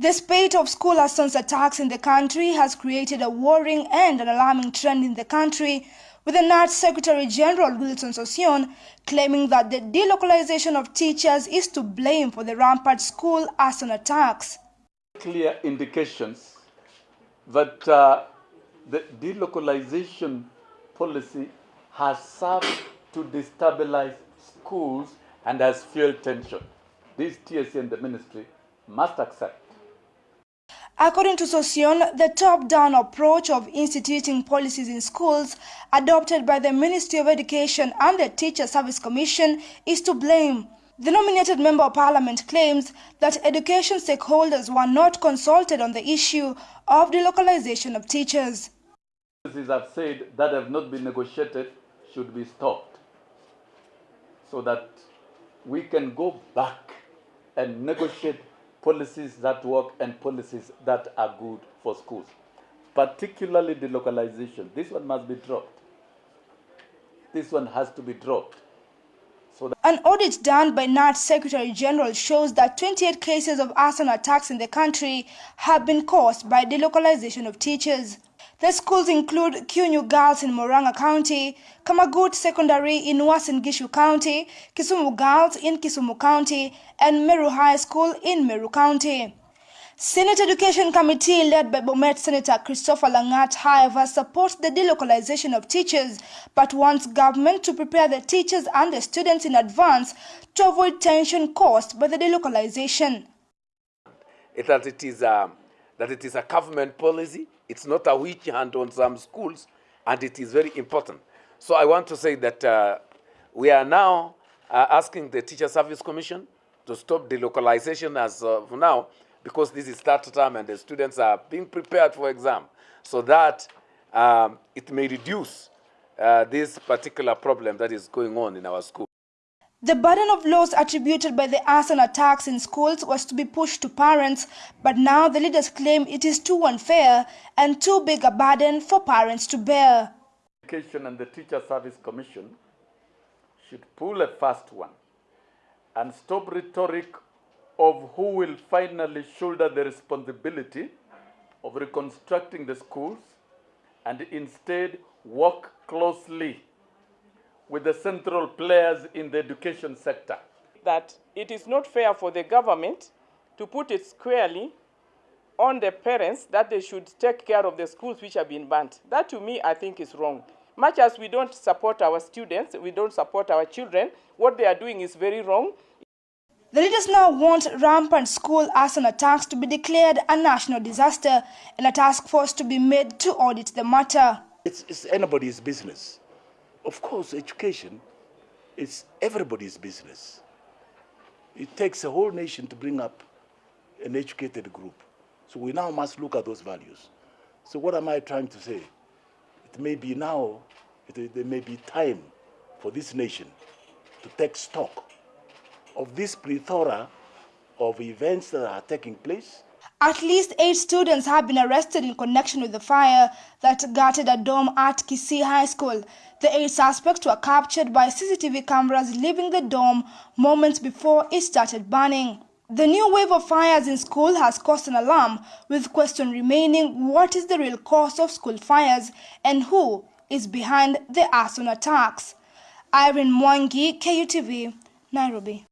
The spate of school arson attacks in the country has created a worrying and an alarming trend in the country, with the KNUT Secretary General Wilson Sossion claiming that the delocalization of teachers is to blame for the rampant school arson attacks. Clear indications that uh, the delocalization policy has served to destabilize schools and has fueled tension. This TSC and the ministry must accept. According to Sossion, the top-down approach of instituting policies in schools adopted by the Ministry of Education and the Teacher Service Commission is to blame. The nominated Member of Parliament claims that education stakeholders were not consulted on the issue of delocalization of teachers. Policies have said that have not been negotiated should be stopped so that we can go back and negotiate policies that work and policies that are good for schools, particularly the localization. This one must be dropped. This one has to be dropped. So An audit done by KNUT Secretary General shows that 28 cases of arson attacks in the country have been caused by delocalization of teachers. The schools include Kyunyu Girls in Murang'a County, Kamagut Secondary in Uasin Gishu County, Kisumu Girls in Kisumu County, and Meru High School in Meru County. Senate Education Committee led by Bomet Senator Christopher Langat, however, supports the delocalization of teachers, but wants government to prepare the teachers and the students in advance to avoid tension caused by the delocalization. It, that, it is a, that it is a government policy it's not a witch hunt on some schools, and it is very important. So I want to say that uh, we are now uh, asking the Teacher Service Commission to stop the localization as of now, because this is start time and the students are being prepared for exam, so that um, it may reduce uh, this particular problem that is going on in our school. The burden of loss attributed by the arson attacks in schools was to be pushed to parents, but now the leaders claim it is too unfair and too big a burden for parents to bear. Education and the Teacher Service Commission should pull a fast one and stop rhetoric of who will finally shoulder the responsibility of reconstructing the schools and instead work closely with the central players in the education sector. That it is not fair for the government to put it squarely on the parents that they should take care of the schools which have been burnt. That to me, I think is wrong. Much as we don't support our students, we don't support our children, what they are doing is very wrong. The leaders now want rampant school arson attacks to be declared a national disaster and a task force to be made to audit the matter. It's, it's anybody's business. Of course, education is everybody's business. It takes a whole nation to bring up an educated group. So we now must look at those values. So what am I trying to say? It may be now, it, there may be time for this nation to take stock of this plethora of events that are taking place at least eight students have been arrested in connection with the fire that gutted a dome at Kisii High School. The eight suspects were captured by CCTV cameras leaving the dome moments before it started burning. The new wave of fires in school has caused an alarm, with question remaining what is the real cause of school fires and who is behind the arson attacks. Irene Mwangi, KUTV, Nairobi.